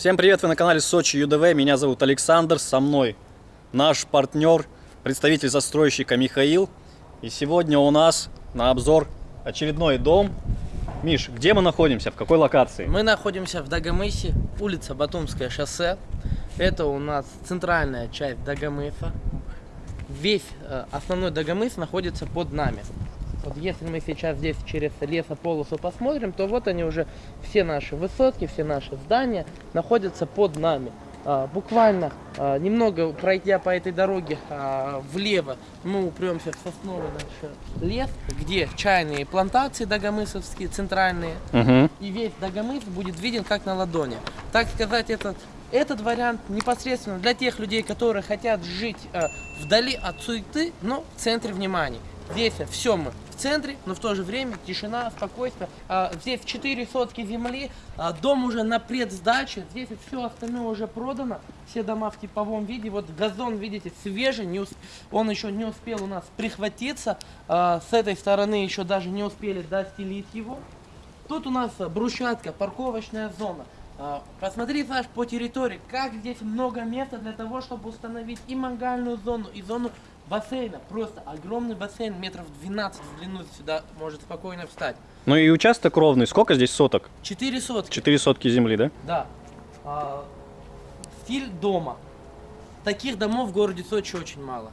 Всем привет, вы на канале Сочи ЮДВ, меня зовут Александр, со мной наш партнер, представитель застройщика Михаил. И сегодня у нас на обзор очередной дом. Миш, где мы находимся, в какой локации? Мы находимся в Дагомысе, улица Батумское шоссе. Это у нас центральная часть Дагомыса. Весь э, основной Дагомыс находится под нами. Вот если мы сейчас здесь через лесополосу посмотрим, то вот они уже, все наши высотки, все наши здания находятся под нами. А, буквально а, немного пройдя по этой дороге а, влево, мы упремся в сосновый наш лес, где чайные плантации дагомысовские, центральные. Угу. И весь Дагомыс будет виден как на ладони. Так сказать, этот, этот вариант непосредственно для тех людей, которые хотят жить э, вдали от суеты, но в центре внимания. Здесь все мы центре, но в то же время тишина, спокойствие. А, здесь 4 сотки земли, а, дом уже на предсдаче, здесь все остальное уже продано, все дома в типовом виде. Вот газон, видите, свежий, не усп... он еще не успел у нас прихватиться, а, с этой стороны еще даже не успели достелить его. Тут у нас брусчатка, парковочная зона. А, Посмотри, Саш, по территории, как здесь много места для того, чтобы установить и мангальную зону, и зону бассейна. Просто огромный бассейн, метров 12 в длину сюда может спокойно встать. Ну и участок ровный, сколько здесь соток? 4 сотки. Четыре сотки земли, да? Да. А, стиль дома. Таких домов в городе Сочи очень мало.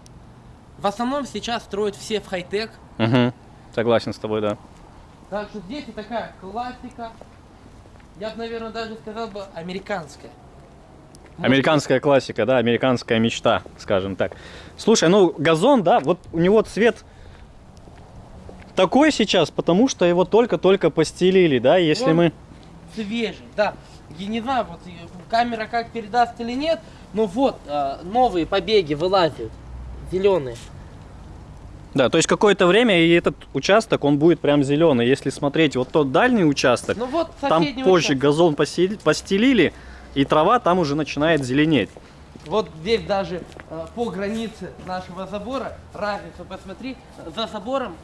В основном сейчас строят все в хай-тек. Угу. Согласен с тобой, да. Так что здесь и такая классика. Я бы, наверное, даже сказал бы американская. Американская классика, да, американская мечта, скажем так. Слушай, ну газон, да, вот у него цвет такой сейчас, потому что его только-только постелили, да, если Он мы... Свежий, да. Я не знаю, вот и камера как передаст или нет, но вот а, новые побеги вылазят. Зеленые. Да, то есть какое-то время и этот участок, он будет прям зеленый. Если смотреть вот тот дальний участок, Ну вот там позже участок. газон постелили, и трава там уже начинает зеленеть. Вот здесь даже э, по границе нашего забора, разницу посмотри, за забором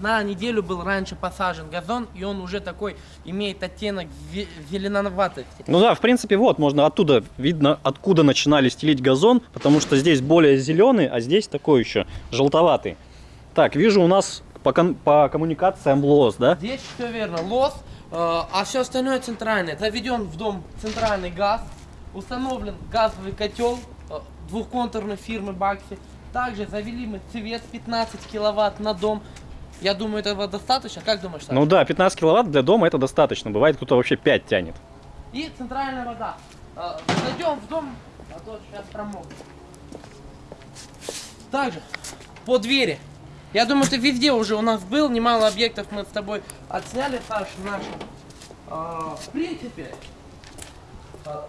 на неделю был раньше посажен газон, и он уже такой имеет оттенок зе- зеленоватости. Ну да, в принципе, вот, можно оттуда, видно, откуда начинали стелить газон, потому что здесь более зеленый, а здесь такой еще желтоватый. Так, вижу у нас по, по коммуникациям лос, да? Здесь все верно, лос, а все остальное центральное. Заведен в дом центральный газ, установлен газовый котел э, двухконтурной фирмы Бакси. Также завели мы цвет 15 киловатт на дом. Я думаю, этого достаточно. Как думаешь, Саша? Ну да, 15 киловатт для дома это достаточно. Бывает, кто-то вообще 5 тянет. И центральная вода. Э, Зайдем в дом, а то сейчас промокнет. Также по двери. Я думаю, ты везде уже у нас был, немало объектов мы с тобой отсняли, Саша, наши. А, в принципе, а,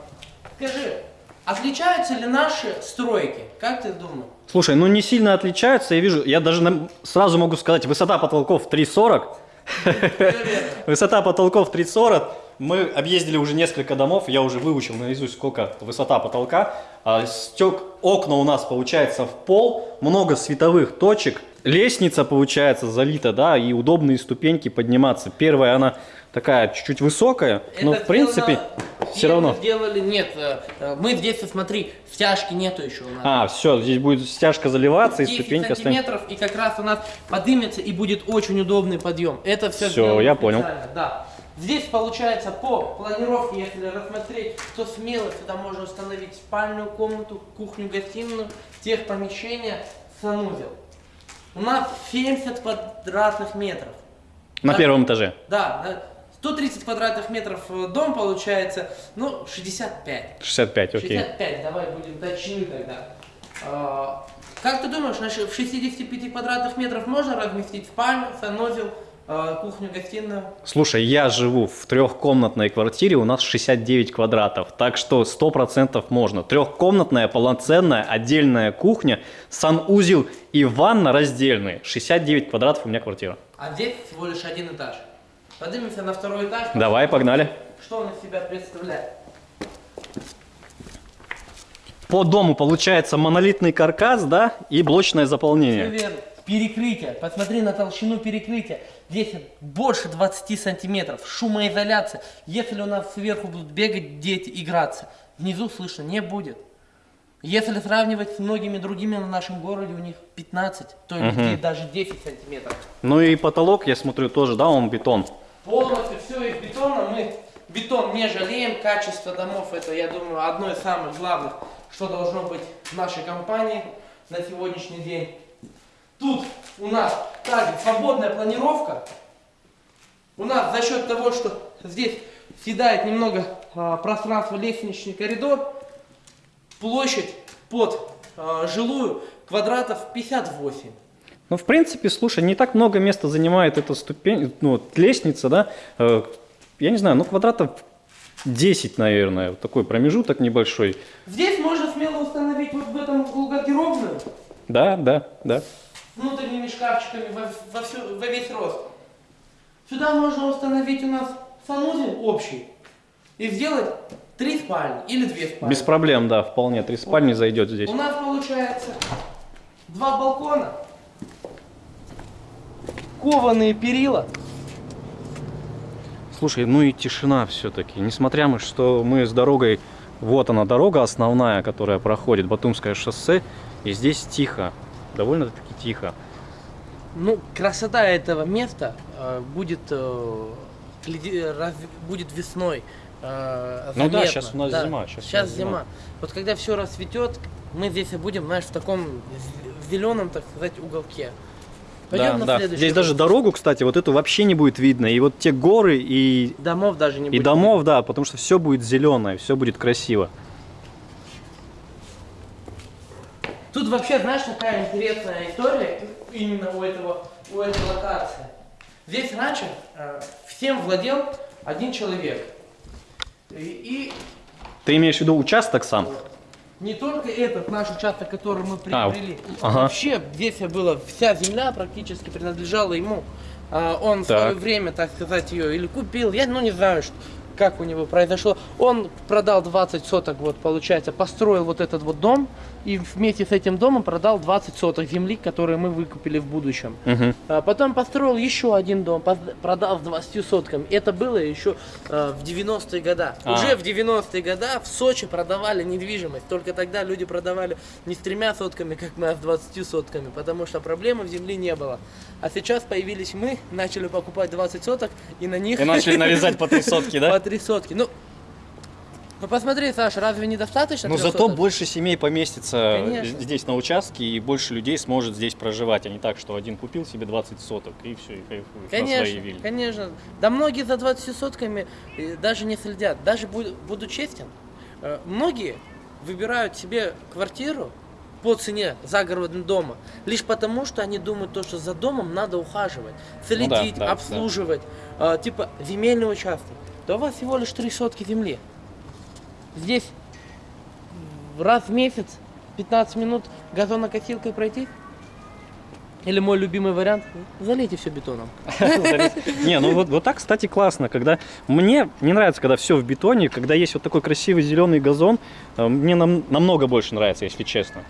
скажи, отличаются ли наши стройки? Как ты думаешь? Слушай, ну не сильно отличаются, я вижу, я даже сразу могу сказать, высота потолков 3,40. Высота потолков 3,40. Мы объездили уже несколько домов, я уже выучил наизусть, сколько высота потолка. А, Стек, окна у нас получается в пол, много световых точек. Лестница получается залита, да, и удобные ступеньки подниматься. Первая, она такая чуть-чуть высокая, но Это в принципе сделано- все равно. Сделали, нет, э, мы здесь, смотри, стяжки нету еще у нас. А, все, здесь будет стяжка заливаться и 10 ступенька останется. сантиметров, и как раз у нас поднимется и будет очень удобный подъем. Это все Всё, я понял. Да. Здесь получается по планировке, если рассмотреть, то смело сюда можно установить спальную комнату, кухню, гостиную, техпомещение, санузел. У нас 70 квадратных метров. На Да. первом этаже. Да, да. 130 квадратных метров э, дом получается, ну, 65. 65, окей. 65, давай будем точны тогда. А, Как ты думаешь, в 65 квадратных метров можно разместить спальню, санузел, а, кухню, гостиную? Слушай, я живу в трехкомнатной квартире, у нас 69 квадратов, так что 100% можно. Трехкомнатная, полноценная, отдельная кухня, санузел и ванна раздельные. 69 квадратов у меня квартира. А здесь всего лишь один этаж. Поднимемся на второй этаж. Давай, погнали. Что он из себя представляет? По дому получается монолитный каркас, да, и блочное заполнение. верно. Перекрытие. Посмотри на толщину перекрытия. Здесь больше 20 сантиметров, шумоизоляция. Если у нас сверху будут бегать дети, играться, внизу слышно не будет. Если сравнивать с многими другими на нашем городе, у них 15, то есть здесь даже 10 сантиметров. Ну и потолок, я смотрю, тоже, да, он бетон. Полностью все из бетона. Мы бетон не жалеем. Качество домов это, я думаю, одно из самых главных, что должно быть в нашей компании на сегодняшний день. Тут у нас также свободная планировка. У нас за счет того, что здесь съедает немного а, пространства лестничный коридор, площадь под а, жилую квадратов 58. Ну, в принципе, слушай, не так много места занимает эта ступень, ну, лестница, да, Э, я не знаю, ну, квадратов 10, наверное, вот такой промежуток небольшой. Здесь можно смело установить вот в этом углу гардеробную. Да, да, да. Внутренними шкафчиками во, во всю- во весь рост. Сюда можно установить у нас санузел общий и сделать три спальни или две спальни. Без проблем, да, вполне. Три спальни зайдет здесь. У нас получается два балкона, кованые перила. Слушай, ну и тишина все-таки. Несмотря на что мы с дорогой, вот она дорога основная, которая проходит, Батумское шоссе, и здесь тихо, довольно-таки тихо. Ну, красота этого места э, будет, э, раз- будет весной. э, Ну да, щас у нас зима, щас у Сейчас нас зима. зима. Вот когда все расцветет, мы здесь и будем, знаешь, в таком зеленом, так сказать, уголке. Пойдем да, на да. следующий Здесь даже дорогу, кстати, вот эту вообще не будет видно. И вот те горы и, Домов даже не и будет. домов, да, потому что все будет зеленое, все будет красиво. Тут вообще, знаешь, такая интересная история именно у этого, у этой локации. Здесь раньше э, всем владел один человек. И, Ты имеешь в виду участок сам? и не только этот наш участок, который мы А, приобрели. ага. Вообще здесь была вся земля практически принадлежала ему. А, он в Так. свое время, так сказать, ее или купил, я ну не знаю, что, как у него произошло. Он продал 20 соток, вот получается, построил вот этот вот дом и вместе с этим домом продал 20 соток земли, которые мы выкупили в будущем. Мгм. А Потом построил еще один дом, продал с 20 сотками. Это было еще э, в 90-е годы. А. Уже в 90-е годы в Сочи продавали недвижимость. Только тогда люди продавали не с тремя сотками, как мы, а с 20 сотками, потому что проблемы в земле не было. А сейчас появились мы, начали покупать 20 соток, и на них И начали нарезать по три сотки, по да? 3 сотки. Ну, ну посмотри, Саша, разве недостаточно? Но трёх зато соток? больше семей поместится Конечно. здесь на участке, и больше людей сможет здесь проживать, а не так, что один купил себе 20 соток, и все, и кайфует на своей Конечно, вилле. конечно. Да многие за 20 сотками э, даже не следят. Даже буду, буду честен, э, многие выбирают себе квартиру по цене загородного дома, лишь потому, что они думают, то, что за домом надо ухаживать, следить, Ну да, да, обслуживать. Э, типа земельный участок. Да у вас всего лишь три сотки земли. Здесь раз в месяц 15 минут газонокосилкой пройти. Или мой любимый вариант, залейте все бетоном. Не, ну вот, вот так, кстати, классно, когда... Мне не нравится, когда все в бетоне, когда есть вот такой красивый зеленый газон, э, мне нам- намного больше нравится, если честно.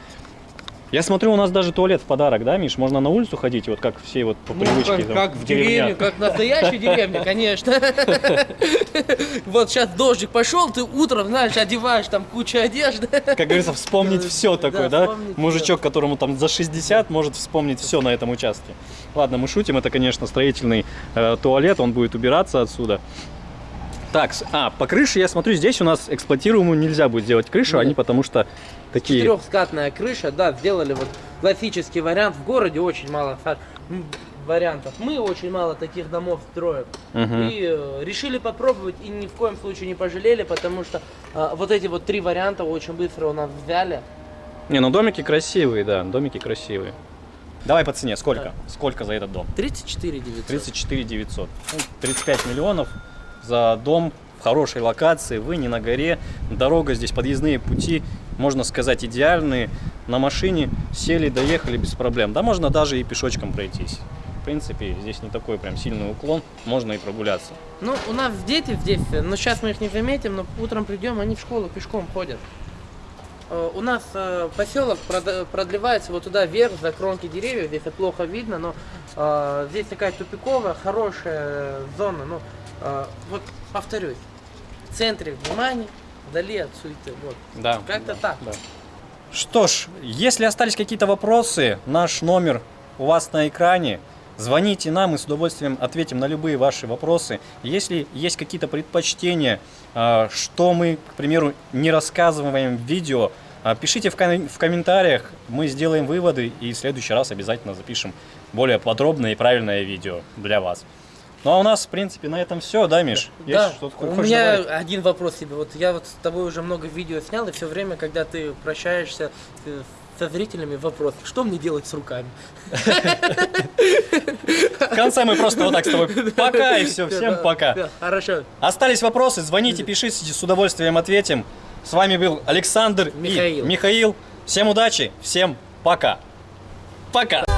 Я смотрю, у нас даже туалет в подарок, да, Миш? Можно на улицу ходить, вот как все вот по Ну, привычке. как, там, как в деревне, как в настоящей деревне, конечно. Вот сейчас дождик пошел, ты утром, знаешь, одеваешь там кучу одежды. Как говорится, вспомнить все такое, да? Мужичок, которому там за 60, может вспомнить все на этом участке. Ладно, мы шутим, это, конечно, строительный э, туалет, он будет убираться отсюда. Так, а, по крыше, я смотрю, здесь у нас эксплуатируемую нельзя будет сделать крышу, Нет. они потому что такие... Трехскатная крыша, да, сделали вот классический вариант. В городе очень мало вариантов. Мы очень мало таких домов строим. Мгм. И э, решили попробовать и ни в коем случае не пожалели, потому что э, вот эти вот три варианта очень быстро у нас взяли. Не, ну домики красивые, да, домики красивые. Давай по цене, сколько? Да. Сколько за этот дом? 34 900. 34 900. Ну, 35 миллионов за дом в хорошей локации, вы не на горе, дорога здесь, подъездные пути, можно сказать, идеальные. На машине сели, доехали без проблем. Да можно даже и пешочком пройтись. В принципе, здесь не такой прям сильный уклон, можно и прогуляться. Ну, у нас дети здесь, э, но сейчас мы их не заметим, но утром придем, они в школу пешком ходят. Э, У нас э, поселок продлевается вот туда вверх, за кромки деревьев. Здесь это плохо видно, но э, здесь такая тупиковая, хорошая зона. Ну, вот повторюсь, в центре внимания, вдали от суеты. Вот. Да. Как-то так. Да. Что ж, если остались какие-то вопросы, наш номер у вас на экране. Звоните нам, мы с удовольствием ответим на любые ваши вопросы. Если есть какие-то предпочтения, а, что мы, к примеру, не рассказываем в видео, а, пишите в, ком- в комментариях, мы сделаем выводы и в следующий раз обязательно запишем более подробное и правильное видео для вас. Ну а у нас, в принципе, на этом все, да, Миш? Есть Да, что-то у меня добавить? один вопрос тебе. Вот я вот с тобой уже много видео снял, и все время, когда ты прощаешься э, со зрителями, вопрос, что мне делать с руками? В конце мы просто вот так с тобой пока и все, всем пока. Хорошо. Остались вопросы, звоните, пишите, с удовольствием ответим. С вами был Александр и Михаил. Всем удачи, всем пока. Пока.